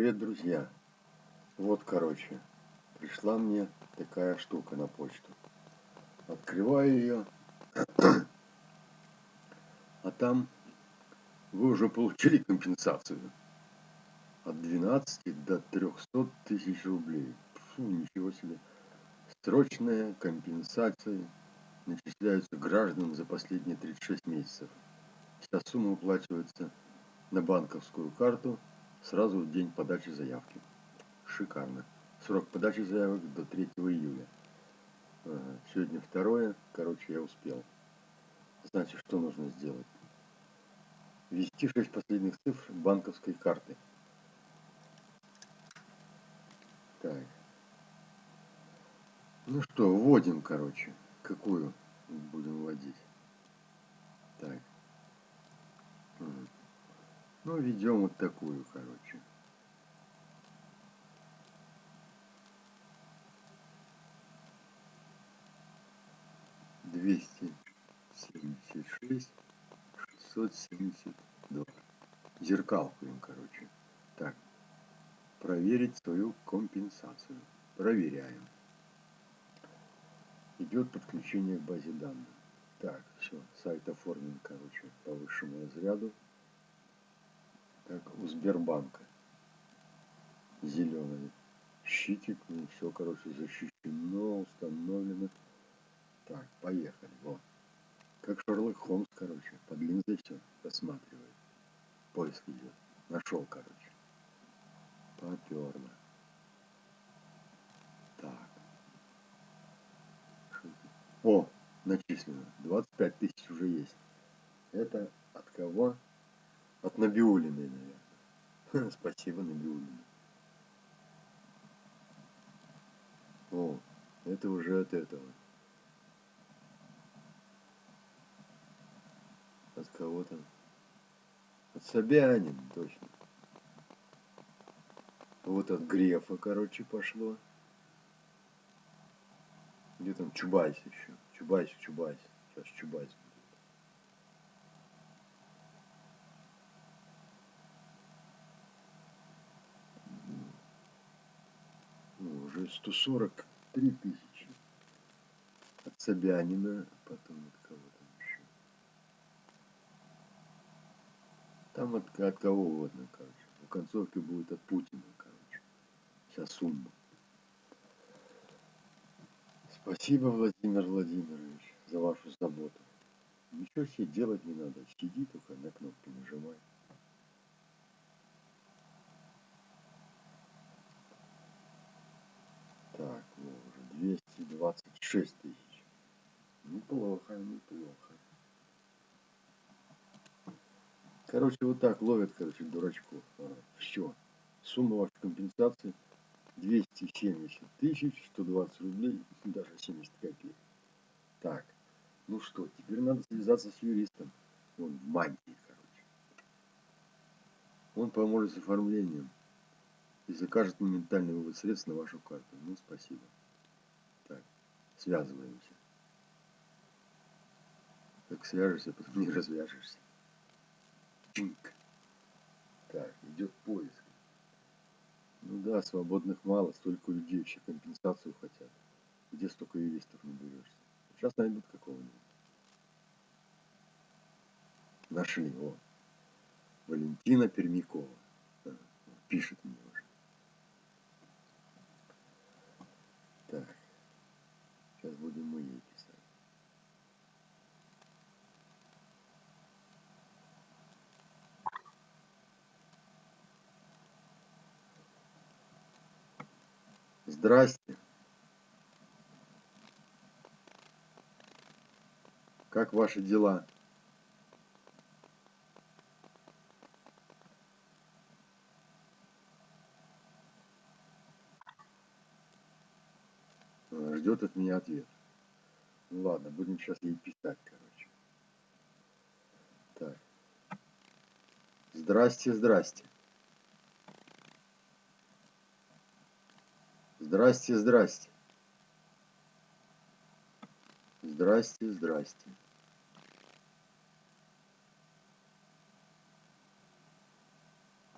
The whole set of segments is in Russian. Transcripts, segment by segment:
Привет, друзья! Вот, короче, пришла мне такая штука на почту. Открываю ее, а там вы уже получили компенсацию от 12 до 300 тысяч рублей. Фу, ничего себе. Срочная компенсация начисляются гражданам за последние 36 месяцев. Вся сумма уплачивается на банковскую карту сразу в день подачи заявки. Шикарно. Срок подачи заявок до 3 июля. Сегодня второе, короче, я успел. Значит, что нужно сделать? Ввести 6 последних цифр банковской карты. Так. Ну что, вводим, короче. Какую будем вводить? Так. Ну, ведем вот такую, короче. Двести семьдесят шесть шестьсот семьдесят два. Зеркалку им, короче. Так. Проверить свою компенсацию. Проверяем. Идет подключение к базе данных. Так, все, сайт оформлен, короче, по высшему разряду как у Сбербанка. Зеленый щитик, ну все, короче, защищено, установлено. Так, поехали, вот. Как Шерлок Холмс, короче, под линзой все рассматривает. Поиск идет. Нашел, короче. Поперло. Так. О, начислено. 25 тысяч уже есть. Это от кого? От Набиулиной, наверное. Спасибо, Набиулина. О, это уже от этого. От кого там? От Собянин, точно. Вот от Грефа, короче, пошло. Где там Чубайс еще? Чубайс, Чубайс. Сейчас Чубайс. ну, уже 143 тысячи. От Собянина, потом от кого там еще. Там от, от кого угодно, короче. В концовке будет от Путина, короче. Вся сумма. Спасибо, Владимир Владимирович, за вашу заботу. Ничего себе делать не надо. Сиди только на кнопки нажимай. Так, ну уже 226 тысяч. Неплохо, неплохо. Короче, вот так ловят, короче, дурачков. А, все. Сумма вашей компенсации 270 тысяч, 120 рублей, даже 70 копеек. Так, ну что, теперь надо связаться с юристом. Он в мантии, короче. Он поможет с оформлением и закажет моментальный вывод средств на вашу карту. Ну, спасибо. Связываемся. Как свяжешься, потом не развяжешься. Чинк. Так, идет поиск. Ну да, свободных мало, столько людей вообще компенсацию хотят. Где столько юристов наберешься? Сейчас найдут какого-нибудь. Нашли, о. Валентина Пермякова. Пишет мне. Так. Сейчас будем мы ей писать. Здрасте. Как ваши дела? ждет от меня ответ. Ну ладно, будем сейчас ей писать, короче. Так. Здрасте, здрасте. Здрасте, здрасте. Здрасте, здрасте.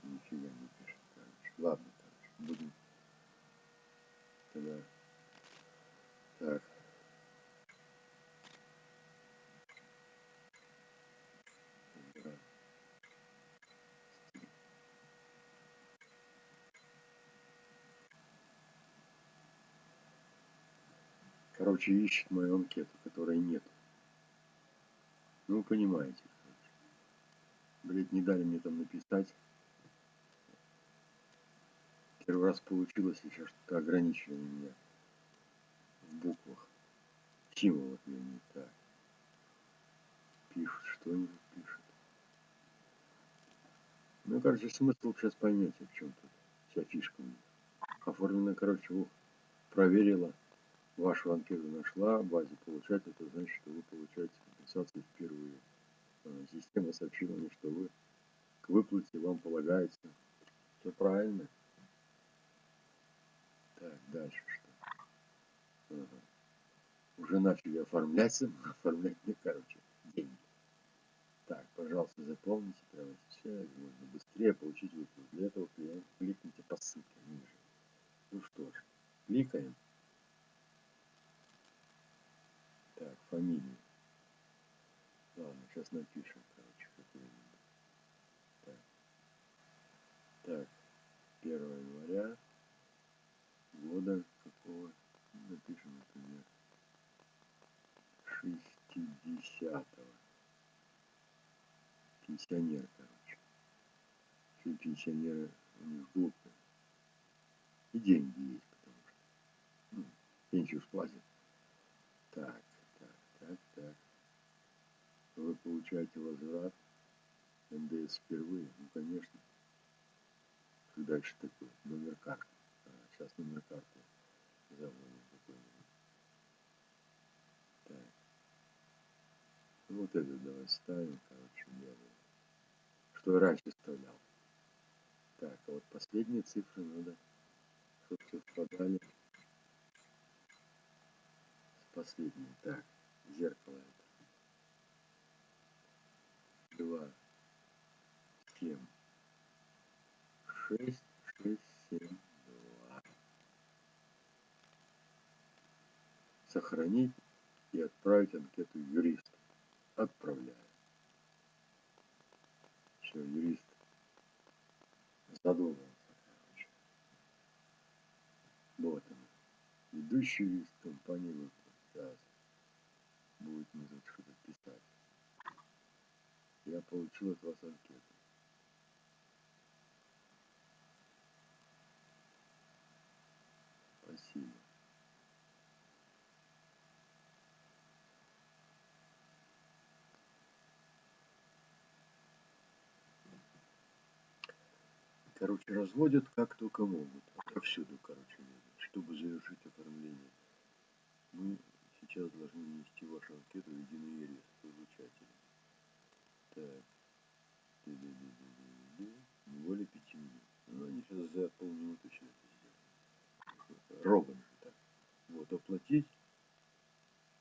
Нифига не пишет, короче. Ладно, короче, будем тогда. Так. Ищет мою анкету, которой нет. Ну, вы понимаете. Короче. Блять, не дали мне там написать. Первый раз получилось, сейчас что-то ограничили меня в буквах. Символов я не так. Пишут, что они пишут. Ну, короче, смысл сейчас поймете, в чем тут вся фишка. Оформлено, короче, ух, проверила, вашу анкету нашла, базе получать, это значит, что вы получаете компенсацию впервые. А, система сообщила мне, что вы к выплате вам полагается. Все правильно. Так, дальше что? Ага. Уже начали оформляться, оформлять мне, короче, деньги. Так, пожалуйста, заполните прямо сейчас, можно быстрее получить выплату. Для этого кликните по ссылке ниже. Ну что ж, кликаем. Так, фамилию. Ладно, сейчас напишем, короче, какую-нибудь. Так. так, 1 января года какого напишем, например, 60-го. Пенсионер, короче. Все пенсионеры у них глупые. И деньги есть, потому что ну, пенсию сплатят. Так, так, так, так. Вы получаете возврат НДС впервые? Ну, конечно. Как дальше такое? Номер карты. А, сейчас номер карты. Так. Ну, вот это давай ставим, короче, белый. Что раньше вставлял. Так, а вот последние цифры надо чтобы совпадали с последним. Так, зеркало это. Два, семь, шесть, шесть, семь, два. Сохранить и отправить анкету юристу. Отправляю. Все, юрист задумал. Вот он. Ведущий из компании выплат. Будет мне тут что-то писать. Я получил от вас анкету. Спасибо. Короче, разводят как только могут. Повсюду, короче, чтобы завершить оформление. Мы сейчас должны внести вашу анкету в единый реестр получателя. Так. Более пяти минут. Ну, они сейчас за полминуты все это сделают. Робот же так. Вот, оплатить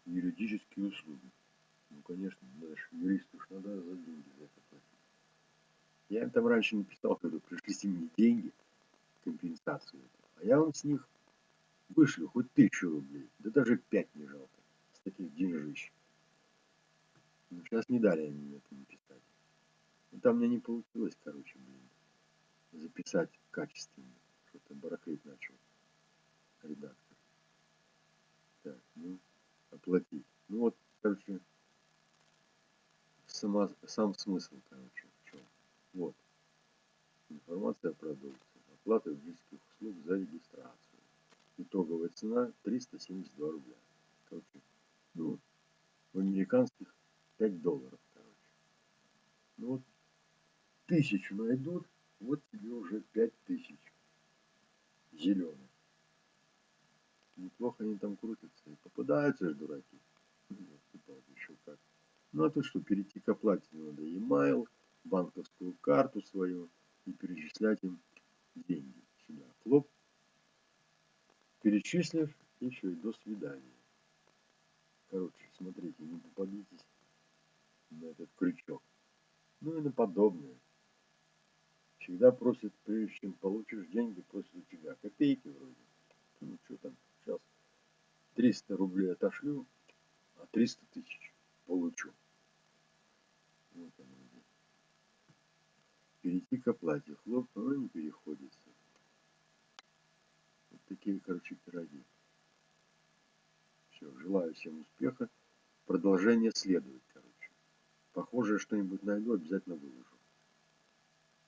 юридические услуги. Ну, конечно, даже юристу уж надо за деньги за это платить. Я им там раньше не писал, когда пришлите мне деньги, компенсацию. А я вам с них вышлю хоть тысячу рублей. Да даже пять не жалко. С таких деньжищ. Сейчас не дали они мне это написать. Ну, там мне не получилось, короче, блин, записать качественно. Что-то барахлить начал редактор. Так, ну, оплатить. Ну вот, короче, сама, сам смысл, короче, в чем. Вот. Информация о продукции. Оплата юридических услуг за регистрацию. Итоговая цена 372 рубля. Короче, ну, в американских 5 долларов, короче. Ну вот, тысячу найдут, вот тебе уже 5 тысяч зеленых. Неплохо они там крутятся. И попадаются же дураки. еще как. Ну а тут что, перейти к оплате надо e-mail, банковскую карту свою и перечислять им деньги сюда. Хлоп, перечислив, еще и до свидания. Короче, смотрите, не попадитесь на этот крючок. Ну и на подобное. Всегда просят, прежде чем получишь деньги, просят у тебя копейки вроде. Ну что там, сейчас 300 рублей отошлю, а 300 тысяч получу. Вот оно где. Перейти к оплате. Хлоп, но не переходится. Вот такие, короче, пироги. Все, желаю всем успеха. Продолжение следует. Похоже, что-нибудь найду, обязательно выложу.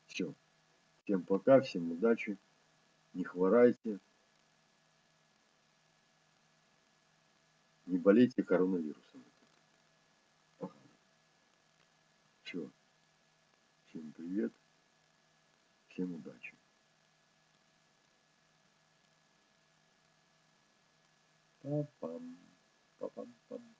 Все. Всем пока, всем удачи. Не хворайте. Не болейте коронавирусом. Все. Всем привет. Всем удачи. Па-пам. Па-пам-пам.